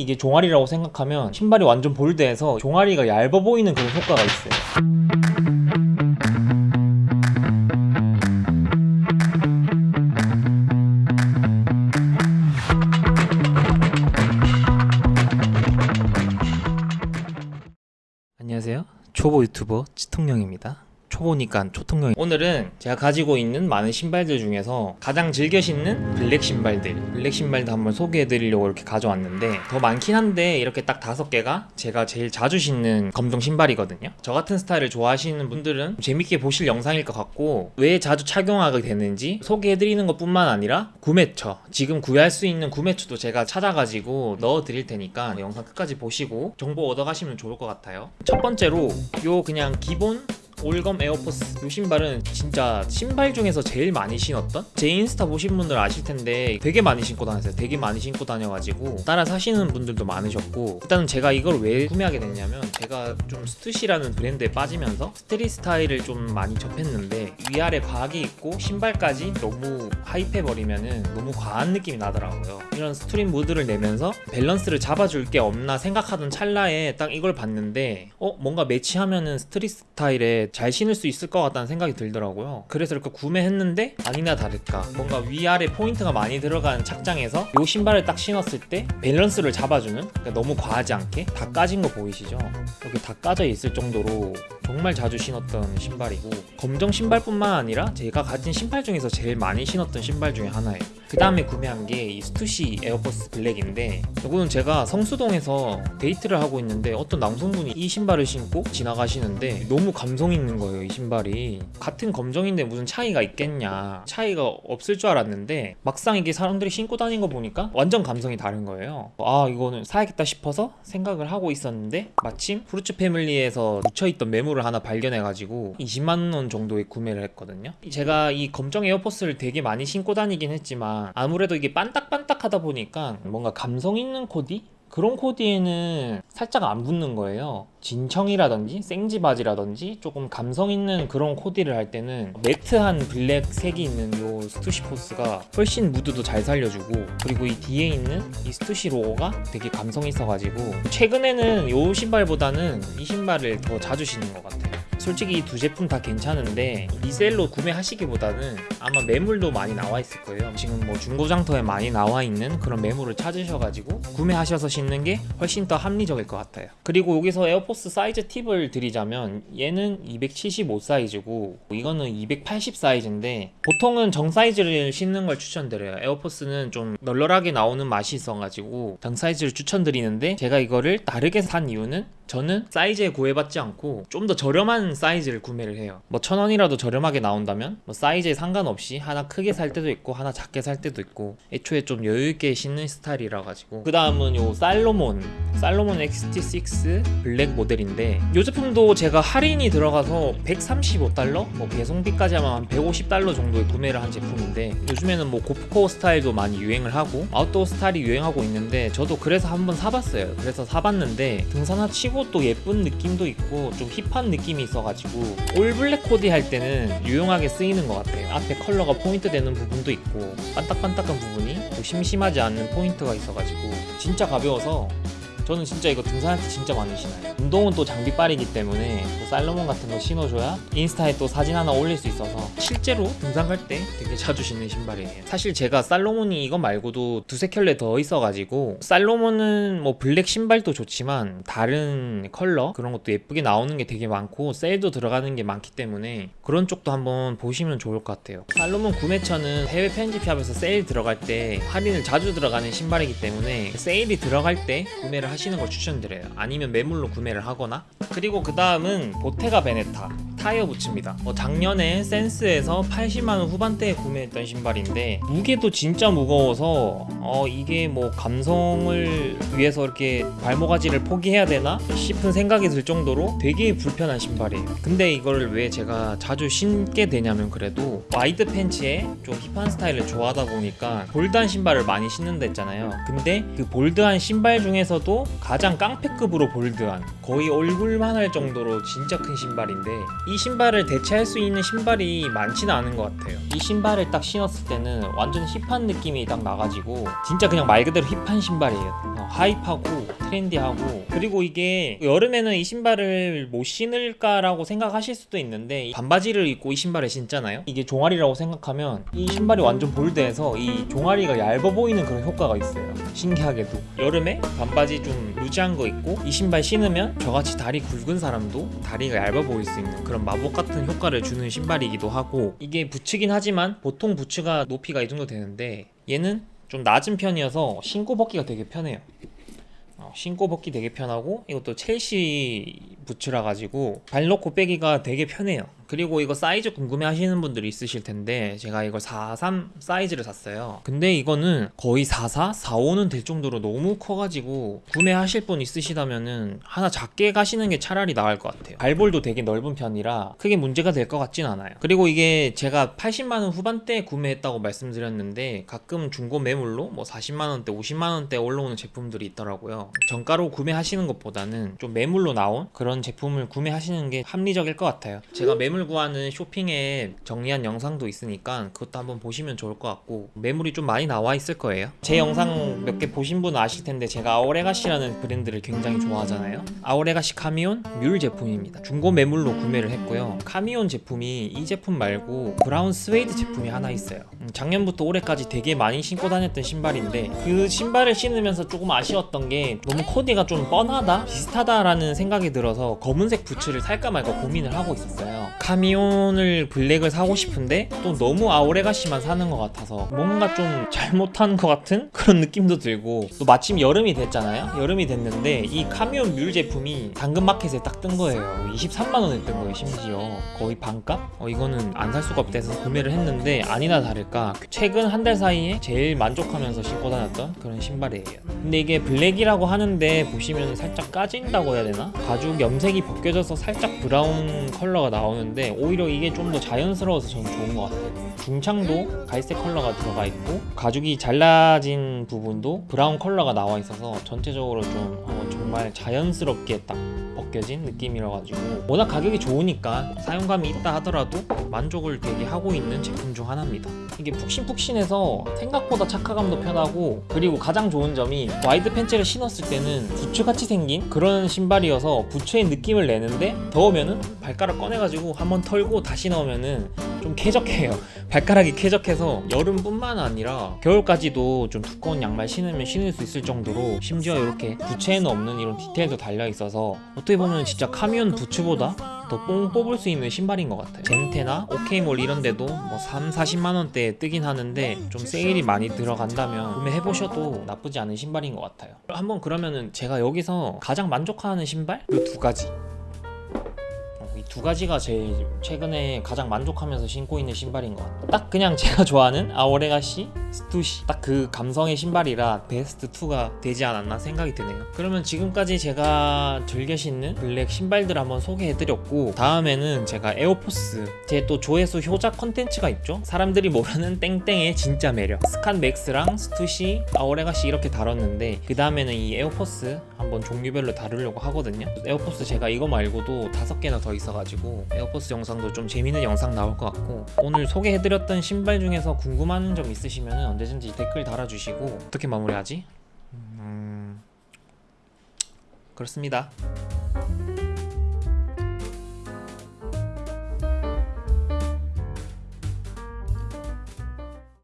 이게 종아리라고 생각하면 신발이 완전 bold해서 종아리가 얇아 보이는 그런 효과가 있어요. 안녕하세요. 초보 유튜버 초통령입니다 초보니까 초통령 오늘은 제가 가지고 있는 많은 신발들 중에서 가장 즐겨 신는 블랙 신발들 블랙 신발도 한번 소개해 드리려고 이렇게 가져왔는데 더 많긴 한데 이렇게 딱 다섯 개가 제가 제일 자주 신는 검정 신발이거든요. 저 같은 스타일을 좋아하시는 분들은 재밌게 보실 영상일 것 같고 왜 자주 착용하게 되는지 소개해 드리는 것 뿐만 아니라 구매처 지금 구할 수 있는 구매처도 제가 찾아가지고 넣어 드릴 테니까 영상 끝까지 보시고 정보 얻어 가시면 좋을 것 같아요. 첫 번째로 요 그냥 기본 올검 에어포스 이 신발은 진짜 신발 중에서 제일 많이 신었던? 제 인스타 보신 분들 아실 텐데 되게 많이 신고 다녔어요. 되게 많이 신고 다녀가지고 따라 사시는 분들도 많으셨고 일단은 제가 이걸 왜 구매하게 됐냐면 제가 좀 스투시라는 브랜드에 빠지면서 street 스타일을 좀 많이 접했는데 위아래 과하게 입고 신발까지 너무 hype해버리면은 너무 과한 느낌이 나더라고요. 이런 street 무드를 내면서 밸런스를 잡아줄 게 없나 생각하던 찰나에 딱 이걸 봤는데 어? 뭔가 매치하면은 street 스타일에 잘 신을 수 있을 것 같다는 생각이 들더라고요. 그래서 이렇게 구매했는데 아니나 다를까 뭔가 위아래 포인트가 많이 들어간 착장에서 이 신발을 딱 신었을 때 밸런스를 잡아주는 그러니까 너무 과하지 않게 다 까진 거 보이시죠? 이렇게 다 까져 있을 정도로 정말 자주 신었던 신발이고 검정 신발뿐만 아니라 제가 가진 신발 중에서 제일 많이 신었던 신발 중에 하나예요. 그 다음에 구매한 게 이 스투시 에어포스 블랙인데 이거는 제가 성수동에서 데이트를 하고 있는데 어떤 남성분이 이 신발을 신고 지나가시는데 너무 감성 있는 거예요 이 신발이. 같은 검정인데 무슨 차이가 있겠냐. 차이가 없을 줄 알았는데 막상 이게 사람들이 신고 다니는 거 보니까 완전 감성이 다른 거예요. 아 이거는 사야겠다 싶어서 생각을 하고 있었는데 마침 프루츠 패밀리에서 묻혀있던 매물을 하나 발견해가지고 20만원 정도에 구매를 했거든요. 제가 이 검정 에어포스를 되게 많이 신고 다니긴 했지만 아무래도 이게 반딱반딱하다 보니까 뭔가 감성 있는 코디? 그런 코디에는 살짝 안 붙는 거예요. 진청이라든지 생지 바지라든지 조금 감성 있는 그런 코디를 할 때는 매트한 블랙 색이 있는 요 스투시 포스가 훨씬 무드도 잘 살려주고 그리고 이 뒤에 있는 이 스투시 로고가 되게 감성 있어가지고 최근에는 요 신발보다는 이 신발을 더 자주 신는 것 같아요. 솔직히 이 두 제품 다 괜찮은데 resell로 구매하시기보다는 아마 매물도 많이 나와 있을 거예요. 지금 뭐 중고장터에 많이 나와 있는 그런 매물을 찾으셔가지고 구매하셔서 신는 게 훨씬 더 합리적일 것 같아요. 그리고 여기서 에어포스 사이즈 팁을 드리자면 얘는 275 사이즈고 이거는 280 사이즈인데 보통은 정 사이즈를 신는 걸 추천드려요. 에어포스는 좀 널널하게 나오는 맛이 있어가지고 정 사이즈를 추천드리는데 제가 이거를 다르게 산 이유는 저는 사이즈에 구애받지 않고 좀 더 저렴한 사이즈를 구매를 해요. 뭐 천원이라도 저렴하게 나온다면 뭐 사이즈에 상관없이 하나 크게 살 때도 있고 하나 작게 살 때도 있고 애초에 좀 여유있게 신는 스타일이라 가지고 그 다음은 요 살로몬 살로몬 XT6 블랙 모델인데 이 제품도 제가 할인이 들어가서 135달러? 뭐 배송비까지 하면 한 150달러 정도에 구매를 한 제품인데 요즘에는 뭐 고프코어 스타일도 많이 유행을 하고 아웃도어 스타일이 유행하고 있는데 저도 그래서 한번 사봤어요. 그래서 사봤는데 등산화 치고 또 예쁜 느낌도 있고 좀 힙한 느낌이 있어가지고 all black 코디 할 때는 유용하게 쓰이는 것 같아요 앞에 컬러가 포인트 되는 부분도 있고 반딱반딱한 부분이 또 심심하지 않는 포인트가 있어가지고 진짜 가벼워서 저는 진짜 이거 등산할 때 진짜 많이 신어요. 운동은 또 장비빨이기 때문에 또 살로몬 같은 거 신어줘야 인스타에 또 사진 하나 올릴 수 있어서 실제로 등산 갈 때 되게 자주 신는 신발이에요. 사실 제가 살로몬이 이거 말고도 두세 켤레 더 있어가지고 살로몬은 뭐 블랙 신발도 좋지만 다른 컬러 그런 것도 예쁘게 나오는 게 되게 많고 세일도 들어가는 게 많기 때문에 그런 쪽도 한번 보시면 좋을 것 같아요. 살로몬 구매처는 해외 편집샵에서 세일 들어갈 때 할인을 자주 들어가는 신발이기 때문에 세일이 들어갈 때 구매를 하시 는 걸 추천드려요. 아니면 매물로 구매를 하거나 그리고 그 다음은 보테가 베네타 타이어 부츠입니다. 어, 작년에 센스에서 80만원 후반대에 구매했던 신발인데 무게도 진짜 무거워서 어, 이게 뭐 감성을 위해서 이렇게 발모가지를 포기해야 되나 싶은 생각이 들 정도로 되게 불편한 신발이에요. 근데 이걸 왜 제가 자주 신게 되냐면 그래도 와이드 팬츠에 좀 힙한 스타일을 좋아하다 보니까 bold한 신발을 많이 신는다 했잖아요. 근데 그 bold한 신발 중에서도 가장 깡패급으로 bold한 거의 얼굴만 할 정도로 진짜 큰 신발인데 이이 신발을 대체할 수 있는 신발이 많지는 않은 것 같아요. 이 신발을 딱 신었을 때는 완전 힙한 느낌이 딱 나가지고 진짜 그냥 말 그대로 힙한 신발이에요. 어, 하이파고 트렌디하고. 그리고 이게 여름에는 이 신발을 못 신을까라고 생각하실 수도 있는데 반바지를 입고 이 신발을 신잖아요? 이게 종아리라고 생각하면 이 신발이 완전 볼드해서 이 종아리가 얇아 보이는 그런 효과가 있어요. 신기하게도. 여름에 반바지 좀 루즈한 거 입고 이 신발 신으면 저같이 다리 굵은 사람도 다리가 얇아 보일 수 있는 그런 마법 같은 효과를 주는 신발이기도 하고 이게 부츠긴 하지만 보통 부츠가 높이가 이 정도 되는데 얘는 좀 낮은 편이어서 신고 벗기가 되게 편해요. 어, 신고 벗기 되게 편하고 이것도 첼시 부츠라 가지고 발 놓고 빼기가 되게 편해요 그리고 이거 사이즈 궁금해 하시는 분들이 있으실 텐데 제가 이걸 43 사이즈를 샀어요. 근데 이거는 거의 44, 45는 될 정도로 너무 커가지고 구매하실 분 있으시다면은 하나 작게 가시는 게 차라리 나을 것 같아요. 발볼도 되게 넓은 편이라 크게 문제가 될 것 같진 않아요. 그리고 이게 제가 80만원 후반대에 구매했다고 말씀드렸는데 가끔 중고 매물로 뭐 40만원대 50만원대 올라오는 제품들이 있더라고요. 정가로 구매하시는 것보다는 좀 매물로 나온 그런 제품을 구매하시는 게 합리적일 것 같아요. 제가 매물 구하는 쇼핑에 정리한 영상도 있으니까 그것도 한번 보시면 좋을 것 같고 매물이 좀 많이 나와 있을 거예요. 제 영상 몇 개 보신 분은 아실 텐데 제가 아워레가시라는 브랜드를 굉장히 좋아하잖아요. 아워레가시 카미온 뮬 제품입니다. 중고 매물로 구매를 했고요. 카미온 제품이 이 제품 말고 브라운 스웨이드 제품이 하나 있어요. 음, 작년부터 올해까지 되게 많이 신고 다녔던 신발인데 그 신발을 신으면서 조금 아쉬웠던 게 너무 코디가 좀 뻔하다 비슷하다라는 생각이 들어서 검은색 부츠를 살까 말까 고민을 하고 있었어요 카미온을 블랙을 사고 싶은데 또 너무 아워레가시만 사는 것 같아서 뭔가 좀 잘못한 것 같은 그런 느낌도 들고 또 마침 여름이 됐잖아요 여름이 됐는데 이 카미온 뮬 제품이 당근마켓에 딱 뜬 거예요 23만원에 뜬 거예요 심지어 거의 반값? 어 이거는 안 살 수가 없다 해서 구매를 했는데 아니나 다를까 최근 한 달 사이에 제일 만족하면서 신고 다녔던 그런 신발이에요 근데 이게 블랙이라고 하는데 보시면 살짝 까진다고 해야 되나? 가죽 염색이 벗겨져서 살짝 브라운 컬러가 나오는데 오히려 이게 좀 더 자연스러워서 저는 좋은 것 같아요. 중창도 갈색 컬러가 들어가 있고 가죽이 잘라진 부분도 브라운 컬러가 나와 있어서 전체적으로 좀 어, 정말 자연스럽게 딱 벗겨진 느낌이라 가지고 워낙 가격이 좋으니까 사용감이 있다 하더라도 만족을 되게 하고 있는 제품 중 하나입니다 이게 푹신푹신해서 생각보다 착화감도 편하고 그리고 가장 좋은 점이 와이드 팬츠를 신었을 때는 부츠같이 생긴 그런 신발이어서 부츠의 느낌을 내는데 더우면은 발가락 꺼내가지고 한번 털고 다시 넣으면은 좀 쾌적해요. 발가락이 쾌적해서 여름뿐만 아니라 겨울까지도 좀 두꺼운 양말 신으면 신을 수 있을 정도로 심지어 이렇게 부츠에는 없는 이런 디테일도 달려 있어서 어떻게 보면 진짜 카미온 부츠보다 더 뽕 뽑을 수 있는 신발인 것 같아요 젠테나 오케이몰 이런 데도 뭐 3, 40만 원대에 뜨긴 하는데 좀 세일이 많이 들어간다면 구매해보셔도 나쁘지 않은 신발인 것 같아요 한번 그러면은 제가 여기서 가장 만족하는 신발? 이 두 가지 이 두 가지가 제일 최근에 가장 만족하면서 신고 있는 신발인 것 같아요. 딱 그냥 제가 좋아하는 아워레가시 스투시 딱 그 감성의 신발이라 베스트 2가 되지 않았나 생각이 드네요. 그러면 지금까지 제가 즐겨 신는 블랙 신발들 한번 소개해드렸고 다음에는 제가 에어포스 제 또 조회수 효자 컨텐츠가 있죠. 사람들이 모르는 땡땡의 진짜 매력 스캇 맥스랑 스투시 아워레가시 이렇게 다뤘는데 그 다음에는 이 에어포스 한번 종류별로 다루려고 하거든요. 에어포스 제가 이거 말고도 다섯 개나 더 있어가지고 에어포스 영상도 좀 재밌는 영상 나올 것 같고 오늘 소개해드렸던 신발 중에서 궁금한 점 있으시 면 언제든지 댓글 달아주시고 어떻게 마무리하지? 음... 그렇습니다.